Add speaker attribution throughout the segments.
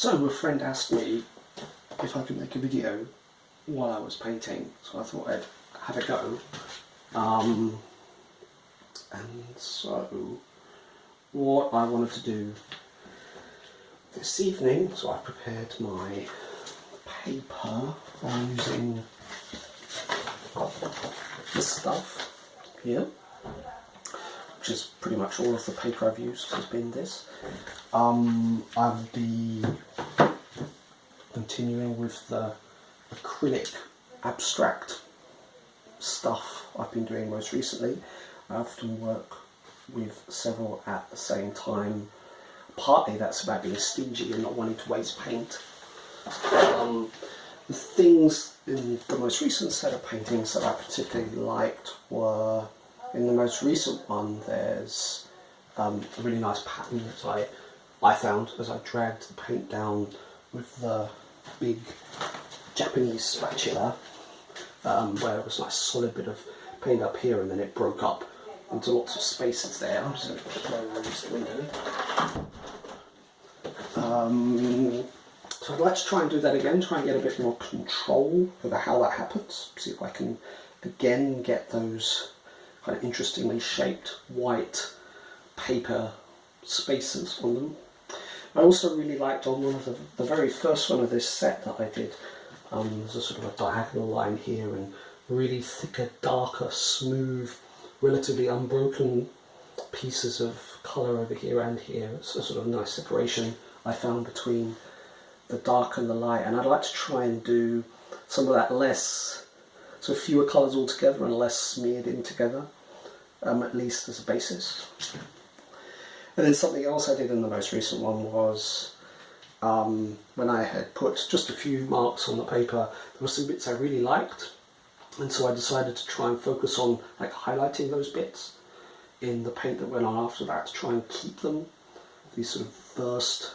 Speaker 1: So a friend asked me if I could make a video while I was painting, so I thought I'd have a go. Um, and so what I wanted to do this evening, so I prepared my paper by using. This stuff here, which is pretty much all of the paper I've used has been this. Um, I'll be continuing with the acrylic abstract stuff I've been doing most recently. I often work with several at the same time. Partly that's about being stingy and not wanting to waste paint. Um, the things in the most recent set of paintings that I particularly liked were, in the most recent one there's um, a really nice pattern that I, I found as I dragged the paint down with the big Japanese spatula um, where it was a nice solid bit of paint up here and then it broke up into lots of spaces there. I'm just going to window. Um, so I'd like to try and do that again, try and get a bit more control over how that happens. See if I can again get those kind of interestingly shaped white paper spaces on them. I also really liked on one of the, the very first one of this set that I did, um, there's a sort of a diagonal line here and really thicker, darker, smooth, relatively unbroken pieces of colour over here and here. It's a sort of nice separation I found between the dark and the light and I'd like to try and do some of that less, so fewer colours altogether and less smeared in together, um, at least as a basis. And then something else I did in the most recent one was um, when I had put just a few marks on the paper, there were some bits I really liked and so I decided to try and focus on like highlighting those bits in the paint that went on after that to try and keep them, these sort of first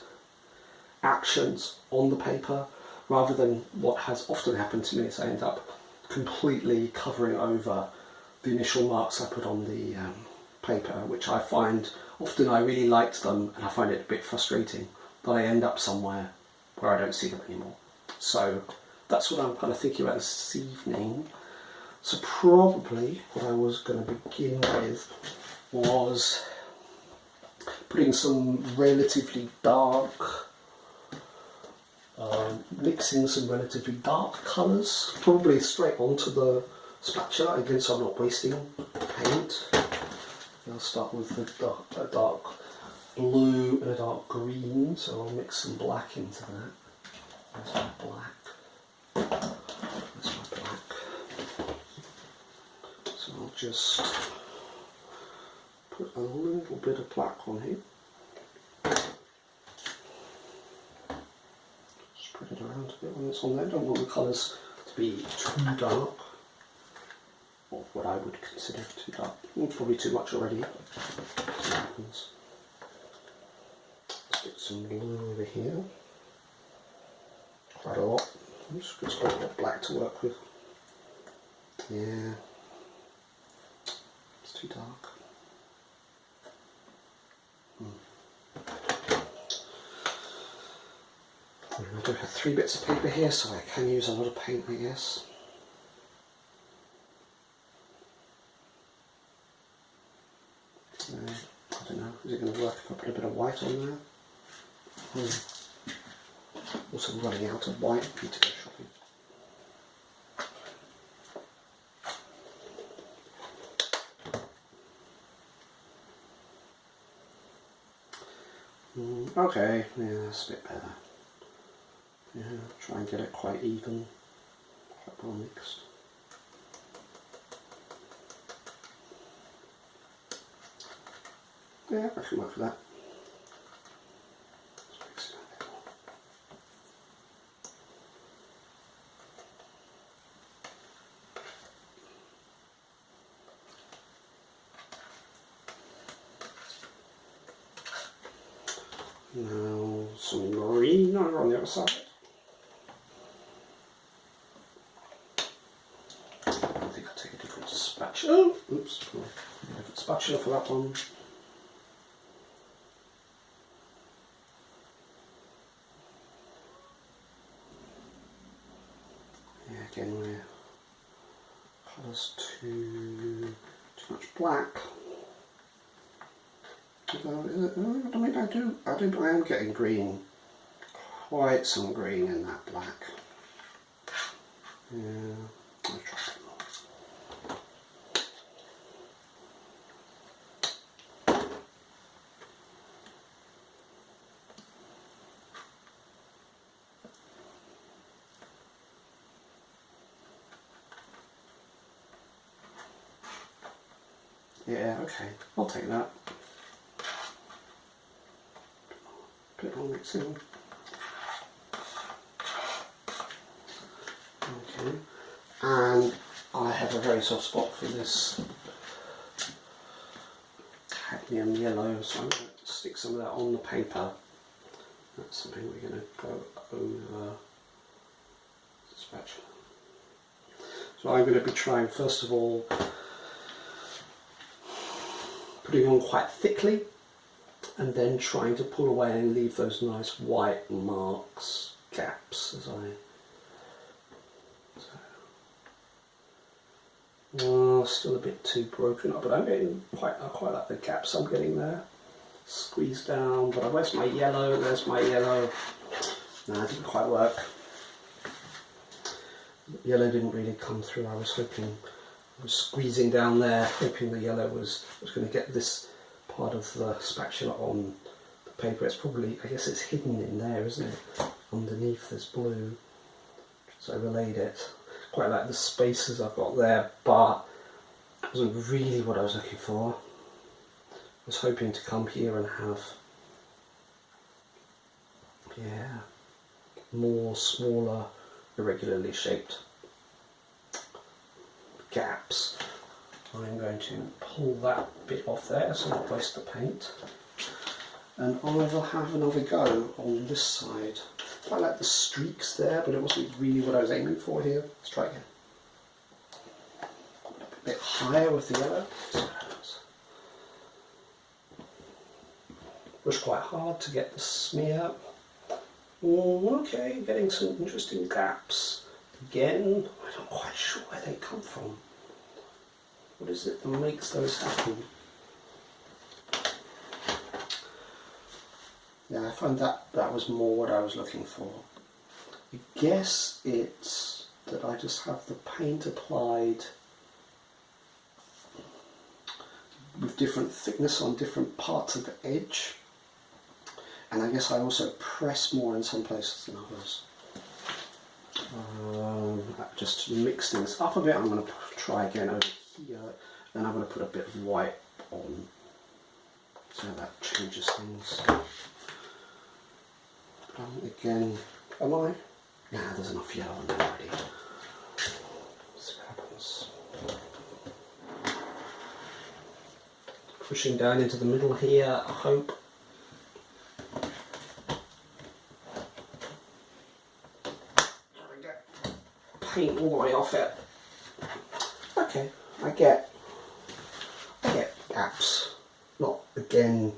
Speaker 1: actions on the paper rather than what has often happened to me is I end up completely covering over the initial marks I put on the um, paper which I find often I really liked them and I find it a bit frustrating that I end up somewhere where I don't see them anymore. So that's what I'm kind of thinking about this evening. So probably what I was going to begin with was putting some relatively dark um, mixing some relatively dark colours, probably straight onto the spatula, again so I'm not wasting paint. I'll start with a dark, a dark blue and a dark green, so I'll mix some black into that. There's my black. My black. So I'll just put a little bit of black on here. spread it around a bit when it's there. Don't want the colours to be too dark, or what I would consider too dark. probably too much already. Let's get some blue over here. Quite a lot. Just got a lot of black to work with. Yeah, it's too dark. Do have three bits of paper here, so I can use a lot of paint, I guess. Uh, I don't know, is it going to work if I put a bit of white on there? Hmm. Also running out of white, need to go shopping. Mm, okay, yeah, that's a bit better. Yeah, try and get it quite even, quite well mixed. Yeah, I can work for that. Now some green on the other side. For that one. Yeah, again we're close to too much black. Although, I mean, I do, I do, I am getting green, quite some green in that black. Yeah. Yeah, okay, I'll take that. Bit more mixing. Okay, and I have a very soft spot for this cadmium yellow, so I'm going to stick some of that on the paper. That's something we're going to go over the spatula. So I'm going to be trying first of all putting on quite thickly and then trying to pull away and leave those nice white marks, gaps as I Oh, still a bit too broken up, but I'm getting quite, I quite like the gaps I'm getting there. Squeeze down, but where's my yellow? There's my yellow. No, it didn't quite work. Yellow didn't really come through. I was hoping, was squeezing down there, hoping the yellow was, was going to get this part of the spatula on the paper. It's probably, I guess it's hidden in there, isn't it? Underneath this blue. So I relayed it quite like the spaces I've got there, but it wasn't really what I was looking for. I was hoping to come here and have, yeah, more smaller, irregularly shaped gaps. I'm going to pull that bit off there so not waste the paint. And I will have another go on this side. I like the streaks there, but it wasn't really what I was aiming for here. Let's try again. A bit higher with the yellow. Push quite hard to get the smear. Oh, okay, getting some interesting gaps. Again, I'm not quite sure where they come from. What is it that makes those happen? Yeah, I found that that was more what I was looking for. I guess it's that I just have the paint applied with different thickness on different parts of the edge. And I guess I also press more in some places than others. Um, just mix things up a bit, I'm going to try again over here. And I'm going to put a bit of white on. So that changes things. Um, again, am I? Nah, there's enough yellow on there already. See what happens. Pushing down into the middle here, I hope. Try to get paint all the way off it. Okay, I get, I get gaps. Not again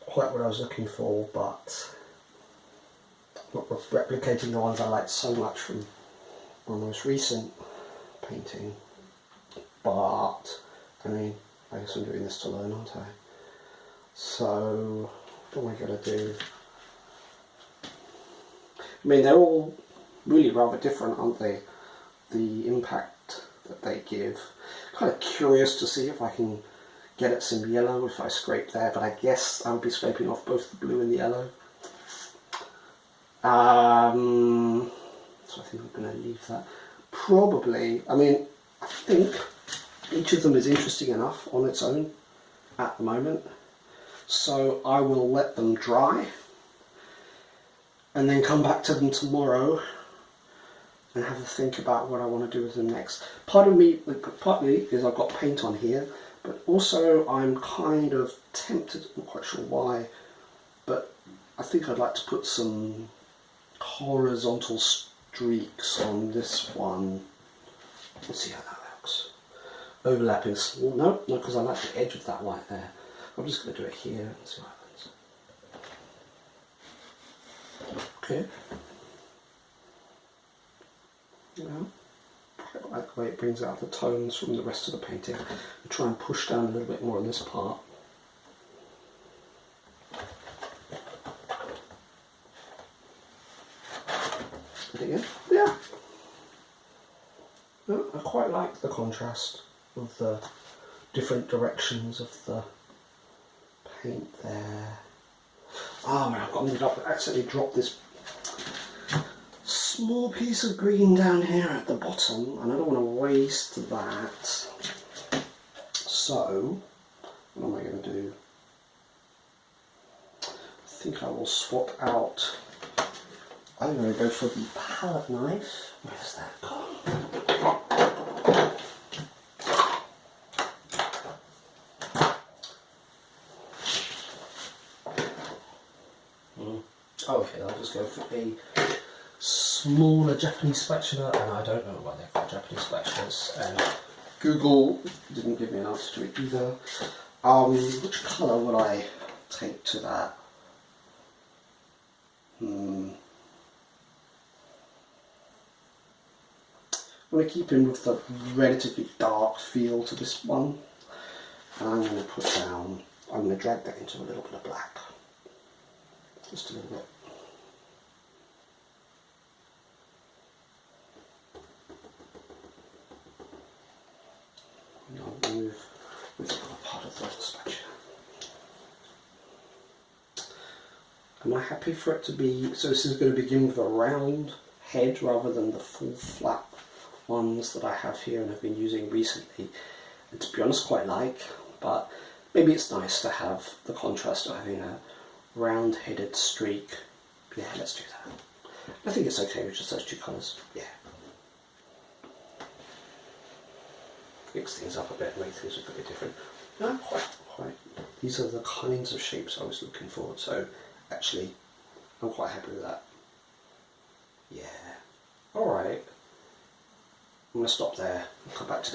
Speaker 1: quite what I was looking for, but not replicating the ones I liked so much from my most recent painting. But, I mean, I guess I'm doing this to learn, aren't I? So, what am I going to do? I mean, they're all really rather different, aren't they? The impact that they give. Kind of curious to see if I can get at some yellow if I scrape there, but I guess I'll be scraping off both the blue and the yellow. Um, so I think we're going to leave that. Probably, I mean, I think each of them is interesting enough on its own at the moment. So I will let them dry and then come back to them tomorrow and have a think about what I want to do with them next. Part of me, partly is I've got paint on here, but also I'm kind of tempted, not quite sure why, but I think I'd like to put some horizontal streaks on this one. Let's see how that looks. Overlapping, well, no, no, because I like the edge of that white there. I'm just going to do it here and see what happens. Okay. You know, like the way it brings out the tones from the rest of the painting. I try and push down a little bit more on this part. Again, yeah. I quite like the contrast of the different directions of the paint there. Oh man, I've drop, accidentally dropped this small piece of green down here at the bottom and I don't want to waste that. So, what am I going to do? I think I will swap out. I'm going to go for the palette knife. Where's that gone? Hmm. Oh, okay, I'll just go for a smaller Japanese spatula, and I don't know why they're called Japanese spatulas, and Google didn't give me an answer to it either. Um, which colour would I take to that? Hmm. I'm going to keep in with the relatively dark feel to this one, and I'm going to put down, I'm going to drag that into a little bit of black. Just a little bit. Part of the. Am I happy for it to be, so this is going to begin with a round head rather than the full flat ones that I have here and have been using recently. And to be honest, quite like, but maybe it's nice to have the contrast of having a round headed streak. Yeah, let's do that. I think it's okay with just those two colours. Yeah. Mix things up a bit, make things look a bit different. No, quite, quite. These are the kinds of shapes I was looking for, so actually, I'm quite happy with that. Yeah. Alright. I'm going to stop there and come back to this